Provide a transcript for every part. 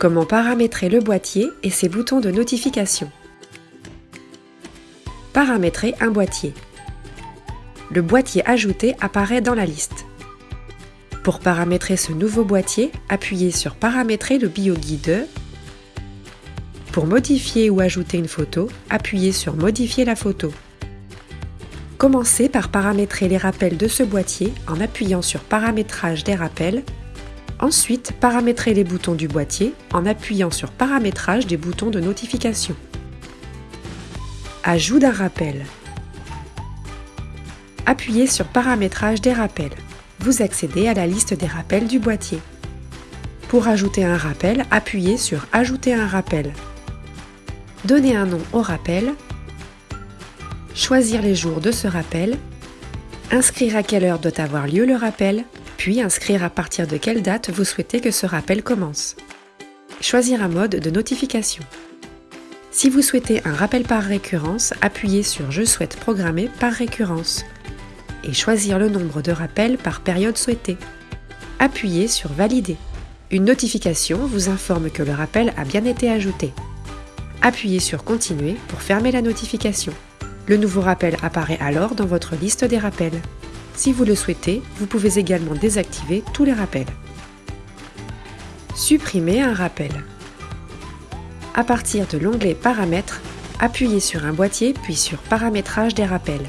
Comment paramétrer le boîtier et ses boutons de notification Paramétrer un boîtier. Le boîtier ajouté apparaît dans la liste. Pour paramétrer ce nouveau boîtier, appuyez sur Paramétrer le bioguide. Pour modifier ou ajouter une photo, appuyez sur Modifier la photo. Commencez par paramétrer les rappels de ce boîtier en appuyant sur Paramétrage des rappels. Ensuite, paramétrez les boutons du boîtier en appuyant sur Paramétrage des boutons de notification. Ajout d'un rappel. Appuyez sur Paramétrage des rappels. Vous accédez à la liste des rappels du boîtier. Pour ajouter un rappel, appuyez sur Ajouter un rappel. Donnez un nom au rappel choisir les jours de ce rappel, inscrire à quelle heure doit avoir lieu le rappel, puis inscrire à partir de quelle date vous souhaitez que ce rappel commence. Choisir un mode de notification. Si vous souhaitez un rappel par récurrence, appuyez sur Je souhaite programmer par récurrence et choisir le nombre de rappels par période souhaitée. Appuyez sur Valider. Une notification vous informe que le rappel a bien été ajouté. Appuyez sur Continuer pour fermer la notification. Le nouveau rappel apparaît alors dans votre liste des rappels. Si vous le souhaitez, vous pouvez également désactiver tous les rappels. Supprimer un rappel. À partir de l'onglet Paramètres, appuyez sur un boîtier puis sur Paramétrage des rappels.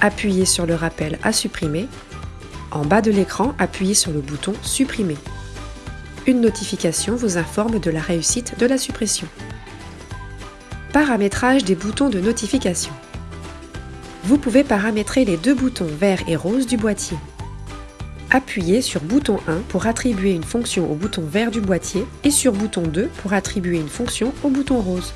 Appuyez sur le rappel à supprimer. En bas de l'écran, appuyez sur le bouton Supprimer. Une notification vous informe de la réussite de la suppression. Paramétrage des boutons de notification. Vous pouvez paramétrer les deux boutons vert et rose du boîtier. Appuyez sur bouton 1 pour attribuer une fonction au bouton vert du boîtier et sur bouton 2 pour attribuer une fonction au bouton rose.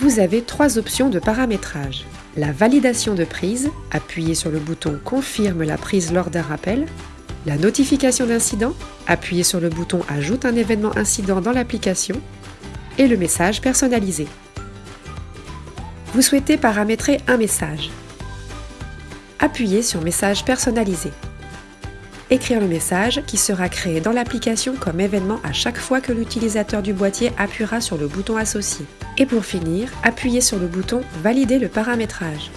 Vous avez trois options de paramétrage. La validation de prise, appuyez sur le bouton Confirme la prise lors d'un rappel. La notification d'incident, appuyez sur le bouton Ajoute un événement incident dans l'application. Et le message personnalisé. Vous souhaitez paramétrer un message. Appuyez sur Message personnalisé. Écrire le message qui sera créé dans l'application comme événement à chaque fois que l'utilisateur du boîtier appuiera sur le bouton associé. Et pour finir, appuyez sur le bouton Valider le paramétrage.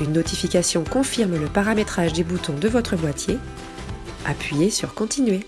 Une notification confirme le paramétrage des boutons de votre boîtier. Appuyez sur Continuer.